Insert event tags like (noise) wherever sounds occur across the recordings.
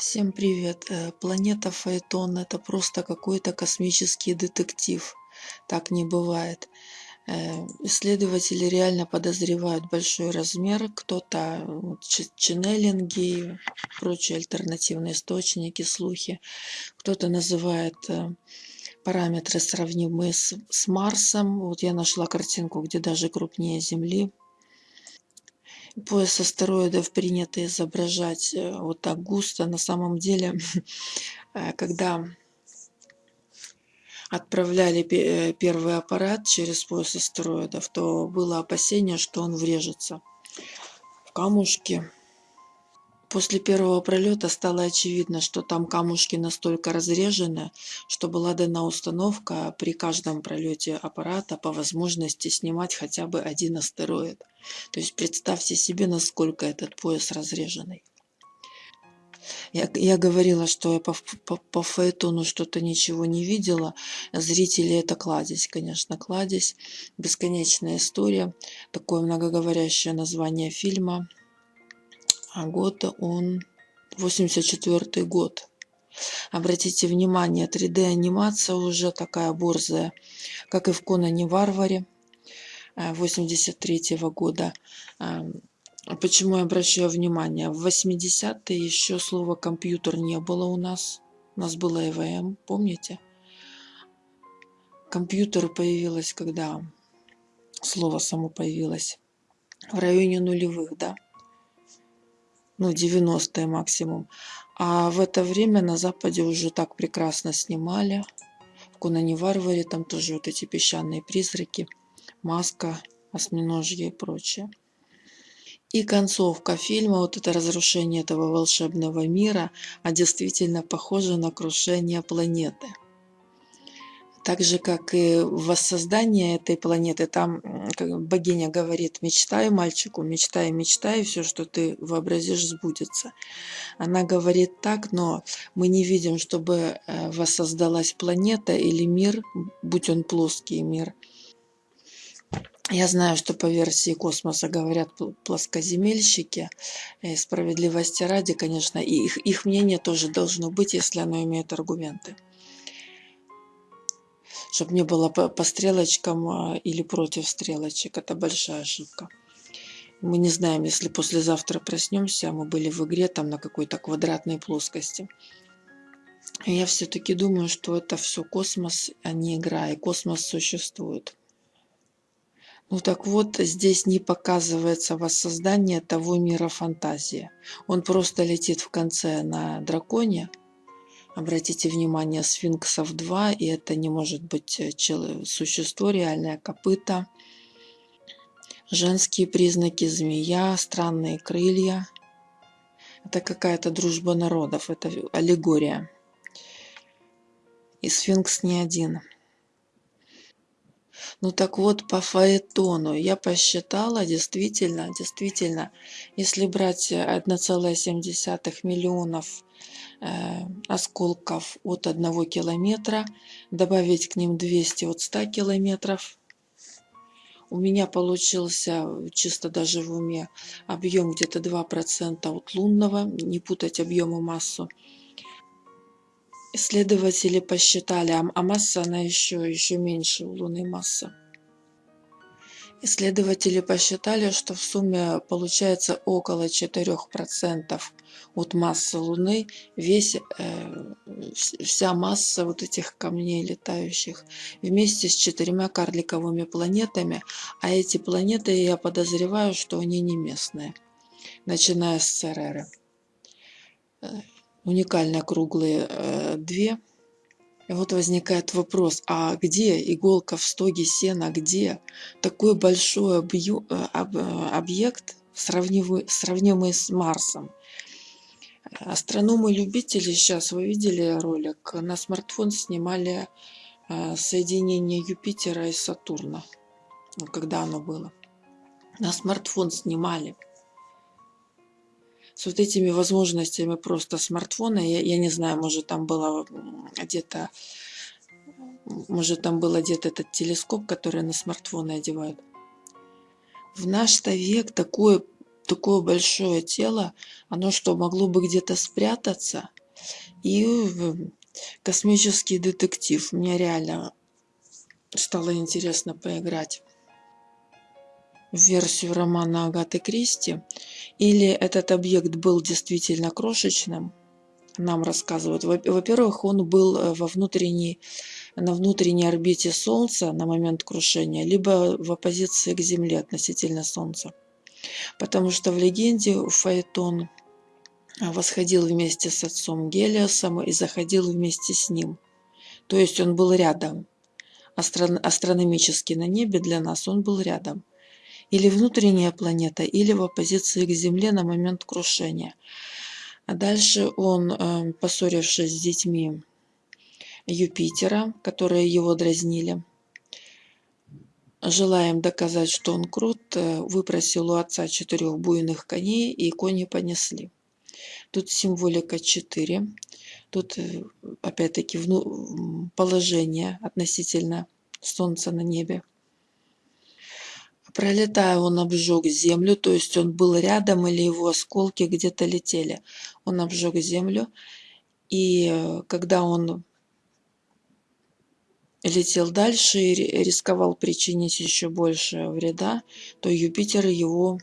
Всем привет! Э, Планета Фаэтон– это просто какой-то космический детектив. Так не бывает. Э, Исследователи реально подозревают большой размер, кто-то ченнелинги, прочие альтернативные источники, слухи. Кто-то называет э, параметры сравнимые с, с Марсом. Вот я нашла картинку, где даже крупнее Земли. Пояс астероидов принято изображать э, вот так густо. На самом деле, (laughs) э, когда отправляли э, первый аппарат через пояс астероидов, то было опасение, что он врежется в камушки. После первого пролета стало очевидно, что там камушки настолько разрежены, что была дана установка при каждом пролете аппарата по возможности снимать хотя бы один астероид. То есть представьте себе, насколько этот пояс разреженный. Я, я говорила, что я по, по, по фаэтону что-то ничего не видела. Зрители это кладезь, конечно, кладезь. Бесконечная история. Такое многоговорящее название фильма. А год он 84 год. Обратите внимание, 3D-анимация уже такая борзая, как и в Конане Варваре 83 года. А, Почему я обращаю внимание? В 80-е еще слова компьютер не было у нас. У нас было ЭВМ, помните? Компьютер появилось, когда слово само появилось. В районе нулевых, да? Ну, 90-е максимум. А в это время на Западе уже так прекрасно снимали. В Конане Варваре там тоже вот эти песчаные призраки, маска, осьминожье и прочее. И концовка фильма, вот это разрушение этого волшебного мира, а действительно похоже на крушение планеты. Так же, как и воссоздание этой планеты, там богиня говорит, мечтай, мальчику, мечтай, мечтай, все, что ты вообразишь, сбудется. Она говорит так, но мы не видим, чтобы э, воссоздалась планета или мир, будь он плоский мир. Я знаю, что по версии космоса говорят пл- плоскоземельщики, справедливости ради, конечно, и их, их мнение тоже должно быть, если оно имеет аргументы. Чтобы не было по, стрелочкам а, или против стрелочек. Это большая ошибка. Мы не знаем, если послезавтра проснемся, а мы были в игре там на какой-то квадратной плоскости. Я все-таки думаю, что это все космос, а не игра, и космос существует. Ну так вот, здесь не показывается воссоздание того мира фантазии. Он просто летит в конце на драконе. Обратите внимание, сфинксов два, и это не может быть э, чело- существо, реальное копыта. Женские признаки, змея, странные крылья. Это какая-то дружба народов, это аллегория. И сфинкс не один. Ну так вот, по фаэтону я посчитала, действительно, действительно, если брать э, 1,7 миллионов э, осколков от одного километра, добавить к ним 200 от 100 километров, у меня получился э, чисто даже в уме объем где-то 2% от лунного, не путать объем и массу. Исследователи посчитали, а а масса она еще, еще меньше у Луны масса. Исследователи посчитали, что в сумме получается около 4% от массы Луны, весь, э, вс- вся масса вот этих камней летающих, вместе с четырьмя карликовыми планетами, а эти планеты, я подозреваю, что они не местные, начиная с Цереры. Уникально круглые э, две. И вот возникает вопрос, а где иголка в стоге сена, где такой большой объю- э, об- э, объект, сравнимый, сравнимый с Марсом? Астрономы-любители сейчас, вы видели ролик, на смартфон снимали соединение Юпитера и Сатурна, когда оно было. На смартфон снимали с вот этими возможностями просто смартфона. Я, я не знаю, может там было где-то, может там был где-то этот телескоп, который на смартфоны одевают. В наш-то век такое такое большое тело, оно что, могло бы где-то спрятаться? И космический детектив. Мне реально стало интересно поиграть в версию романа Агаты Кристи. Или этот объект был действительно крошечным, нам рассказывают. Во-первых, он был э, во внутренней, на внутренней орбите Солнца на момент крушения, либо в оппозиции к Земле относительно Солнца. Потому что в легенде Фаэтон восходил вместе с отцом Гелиосом и заходил вместе с ним. То есть он был рядом. Астро астрономически на небе для нас он был рядом. Или внутренняя планета, или в оппозиции к Земле на момент крушения. А дальше он, э, поссорившись с детьми Юпитера, которые его дразнили, желая им доказать, что он крут, э, выпросил у отца четырех буйных коней, и кони понесли. Тут символика 4. Тут э, опять-таки положение относительно Солнца на небе. Пролетая, он обжег землю, то есть он был рядом или его осколки где-то летели. Он обжег землю, и э, когда он летел дальше и рисковал причинить еще больше вреда, то Юпитер его,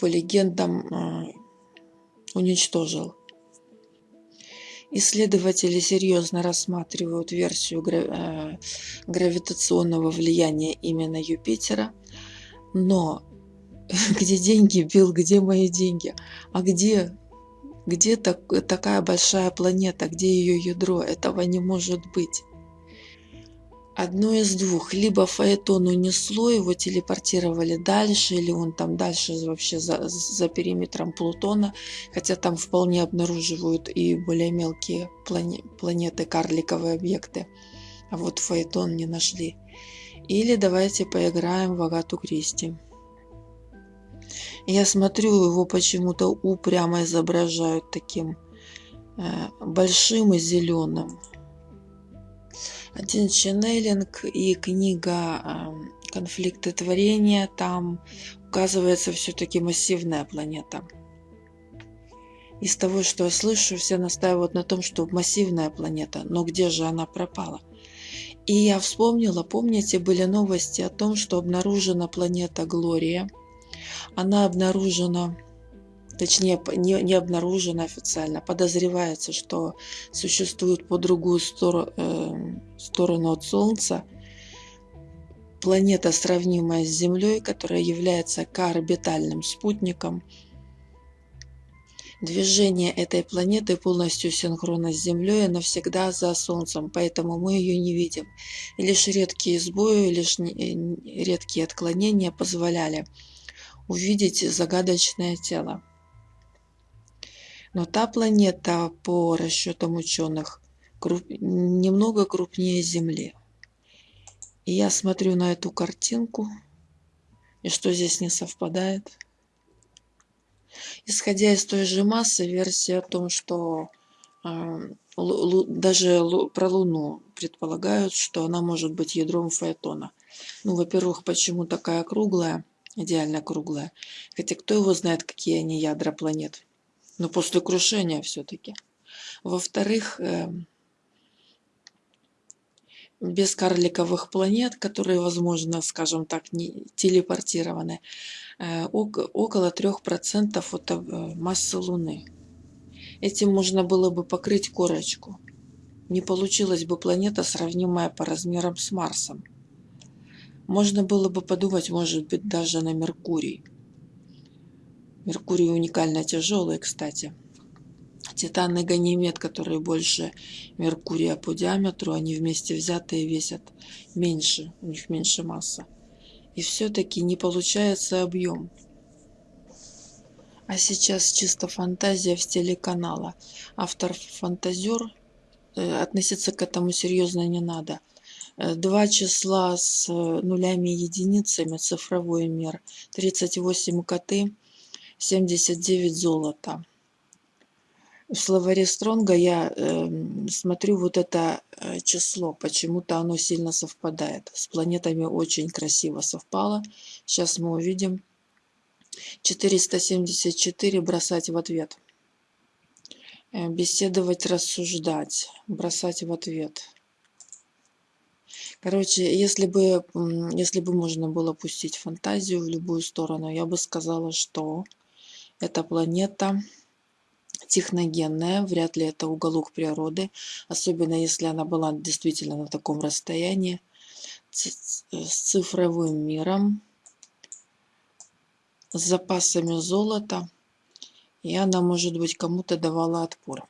по легендам, э, уничтожил. Исследователи серьезно рассматривают версию э, гравитационного влияния именно Юпитера, но (laughs) где деньги, Билл, где мои деньги? А где, где так, такая большая планета, где ее ядро? Этого не может быть. Одно из двух. Либо Фаэтон унесло, его телепортировали дальше, или он там дальше вообще за, за периметром Плутона, хотя там вполне обнаруживают и более мелкие плане, планеты, карликовые объекты. А вот Фаэтон не нашли. Или давайте поиграем в Агату Кристи. Я смотрю, его почему-то упрямо изображают таким э, большим и зеленым один ченнелинг и книга конфликты творения, там указывается все-таки массивная планета. Из того, что я слышу, все настаивают на том, что массивная планета, но где же она пропала? И я вспомнила, помните, были новости о том, что обнаружена планета Глория. Она обнаружена точнее не, не обнаружено официально, подозревается, что существует по другую сторону, э, сторону от Солнца планета, сравнимая с Землей, которая является коорбитальным спутником. Движение этой планеты полностью синхронно с Землей, она всегда за Солнцем, поэтому мы ее не видим. Лишь редкие сбои, лишь редкие отклонения позволяли увидеть загадочное тело. Но та планета, по расчетам ученых, круп... немного крупнее Земли. И я смотрю на эту картинку, и что здесь не совпадает? Исходя из той же массы, версия о том, что э, даже про Луну предполагают, что она может быть ядром Фаэтона. Ну, во-первых, почему такая круглая, идеально круглая? Хотя кто его знает, какие они ядра планет? Но после крушения все-таки. Во-вторых, эм, без карликовых планет, которые, возможно, скажем так, не телепортированы, э, около 3% от э, массы Луны. Этим можно было бы покрыть корочку. Не получилась бы планета, сравнимая по размерам с Марсом. Можно было бы подумать, может быть, даже на Меркурий. Меркурий уникально тяжелый, кстати. Титан и Ганимед, которые больше Меркурия по диаметру, они вместе взятые весят меньше, у них меньше масса. И все-таки не получается объем. А сейчас чисто фантазия в стиле канала. Автор фантазер, э, относиться к этому серьезно не надо. Э, два числа с нулями и единицами, цифровой мир, 38 коты – 79 золота. В словаре Стронга я э, смотрю вот это э, число, почему-то оно сильно совпадает. С планетами очень красиво совпало. Сейчас мы увидим, 474 бросать в ответ. Э, беседовать, рассуждать, бросать в ответ. Короче, если бы, если бы можно было пустить фантазию в любую сторону, я бы сказала, что эта планета техногенная, вряд ли это уголок природы, особенно если она была действительно на таком расстоянии, с цифровым миром, с запасами золота, и она, может быть, кому-то давала отпор.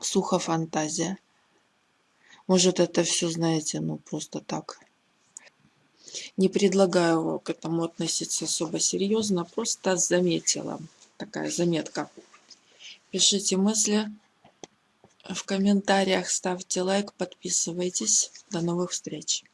Сухо фантазия. Может, это все, знаете, ну, просто так. Не предлагаю к этому относиться особо серьезно, просто заметила. Такая заметка. Пишите мысли в комментариях, ставьте лайк, подписывайтесь. До новых встреч!